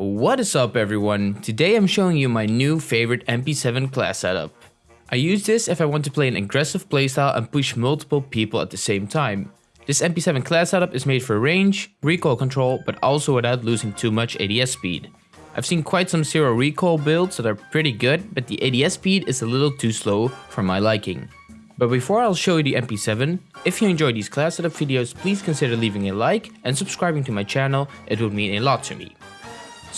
What is up everyone? Today I'm showing you my new favorite MP7 class setup. I use this if I want to play an aggressive playstyle and push multiple people at the same time. This MP7 class setup is made for range, recoil control, but also without losing too much ADS speed. I've seen quite some zero recoil builds that are pretty good, but the ADS speed is a little too slow for my liking. But before I'll show you the MP7, if you enjoy these class setup videos, please consider leaving a like and subscribing to my channel, it would mean a lot to me.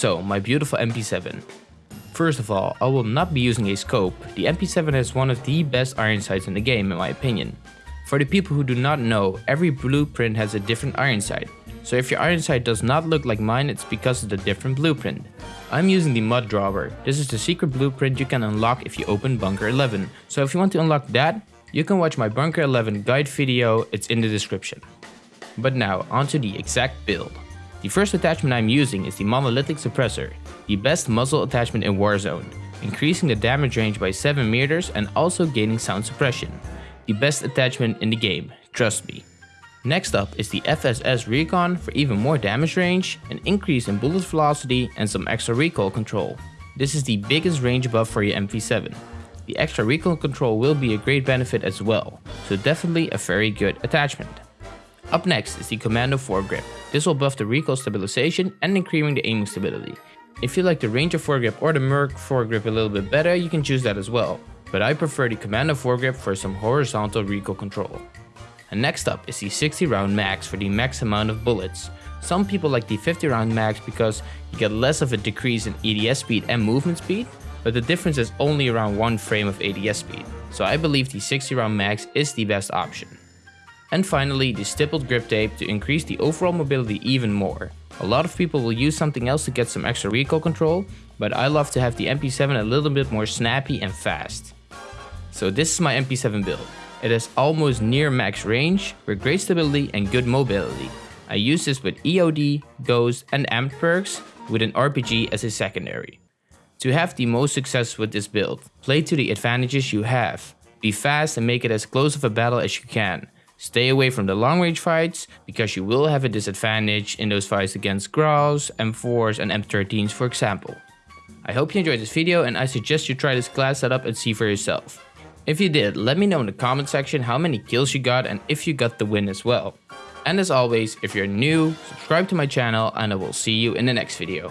So, my beautiful MP7. First of all, I will not be using a scope, the MP7 has one of the best iron sights in the game in my opinion. For the people who do not know, every blueprint has a different iron sight, so if your iron sight does not look like mine it's because of the different blueprint. I'm using the Mud Dauber, this is the secret blueprint you can unlock if you open bunker 11, so if you want to unlock that, you can watch my bunker 11 guide video, it's in the description. But now onto the exact build. The first attachment I'm using is the Monolithic Suppressor, the best muzzle attachment in Warzone, increasing the damage range by 7 meters and also gaining sound suppression. The best attachment in the game, trust me. Next up is the FSS Recon for even more damage range, an increase in bullet velocity and some extra recoil control. This is the biggest range buff for your MP7. The extra recoil control will be a great benefit as well, so definitely a very good attachment. Up next is the Commando foregrip. This will buff the recoil stabilization and increasing the aiming stability. If you like the Ranger foregrip or the Merc foregrip a little bit better, you can choose that as well. But I prefer the Commando foregrip for some horizontal recoil control. And next up is the 60 round mags for the max amount of bullets. Some people like the 50 round mags because you get less of a decrease in ADS speed and movement speed, but the difference is only around one frame of ADS speed, so I believe the 60 round mags is the best option. And finally, the stippled grip tape to increase the overall mobility even more. A lot of people will use something else to get some extra recoil control, but I love to have the MP7 a little bit more snappy and fast. So this is my MP7 build. It has almost near max range, with great stability and good mobility. I use this with EOD, Ghost and Amped perks, with an RPG as a secondary. To have the most success with this build, play to the advantages you have. Be fast and make it as close of a battle as you can. Stay away from the long range fights, because you will have a disadvantage in those fights against Grau's, M4s and M13s for example. I hope you enjoyed this video and I suggest you try this class setup and see for yourself. If you did, let me know in the comment section how many kills you got and if you got the win as well. And as always, if you're new, subscribe to my channel and I will see you in the next video.